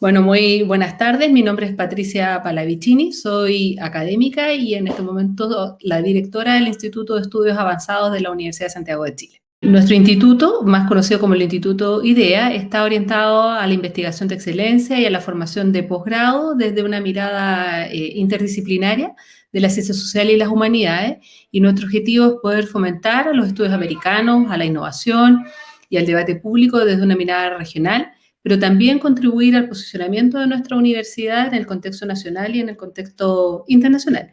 Bueno, muy buenas tardes. Mi nombre es Patricia Palavicini, soy académica y en este momento la directora del Instituto de Estudios Avanzados de la Universidad de Santiago de Chile. Nuestro instituto, más conocido como el Instituto IDEA, está orientado a la investigación de excelencia y a la formación de posgrado desde una mirada eh, interdisciplinaria de las ciencias sociales y las humanidades. Y nuestro objetivo es poder fomentar a los estudios americanos, a la innovación y al debate público desde una mirada regional pero también contribuir al posicionamiento de nuestra universidad en el contexto nacional y en el contexto internacional.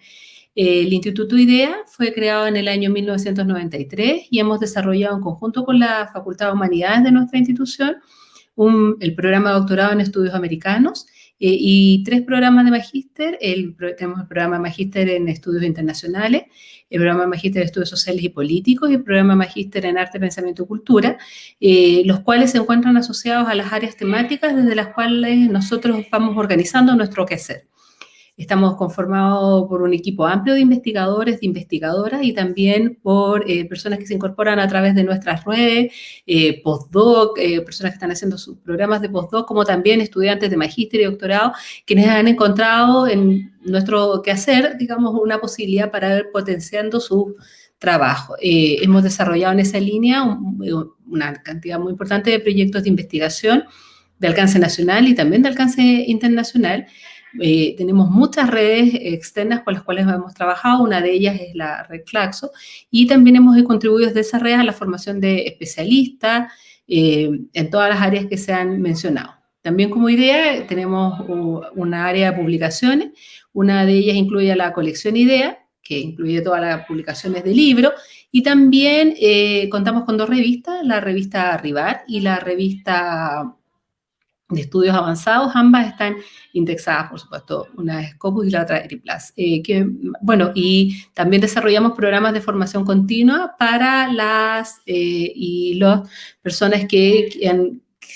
El Instituto IDEA fue creado en el año 1993 y hemos desarrollado en conjunto con la Facultad de Humanidades de nuestra institución el programa de doctorado en estudios americanos eh, y tres programas de magíster. tenemos el programa de magíster en estudios internacionales, el programa de magíster en estudios sociales y políticos y el programa de magíster en arte, pensamiento y cultura, eh, los cuales se encuentran asociados a las áreas temáticas desde las cuales nosotros vamos organizando nuestro quehacer. Estamos conformados por un equipo amplio de investigadores, de investigadoras y también por eh, personas que se incorporan a través de nuestras redes, eh, postdoc, eh, personas que están haciendo sus programas de postdoc, como también estudiantes de magíster y doctorado, quienes han encontrado en nuestro quehacer, digamos, una posibilidad para ir potenciando su trabajo. hemos desarrollado en esa línea una cantidad muy importante de proyectos de investigación de alcance nacional y también de alcance internacional, eh, tenemos muchas redes externas con las cuales hemos trabajado, una de ellas es la red Claxo, y también hemos contribuido desde esa red a la formación de especialistas eh, en todas las áreas que se han mencionado. También como idea tenemos una área de publicaciones, una de ellas incluye la colección IDEA, que incluye todas las publicaciones de libros, y también eh, contamos con dos revistas, la revista Rivar y la revista de estudios avanzados, ambas están indexadas, por supuesto, una es Scopus y la otra Eriplas. Eh, que, bueno, y también desarrollamos programas de formación continua para las eh, y las personas que,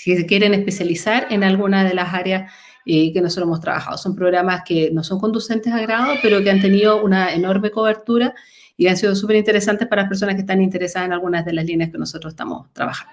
que, quieren especializar en alguna de las áreas eh, que nosotros hemos trabajado. Son programas que no son conducentes a grado, pero que han tenido una enorme cobertura y han sido súper interesantes para las personas que están interesadas en algunas de las líneas que nosotros estamos trabajando.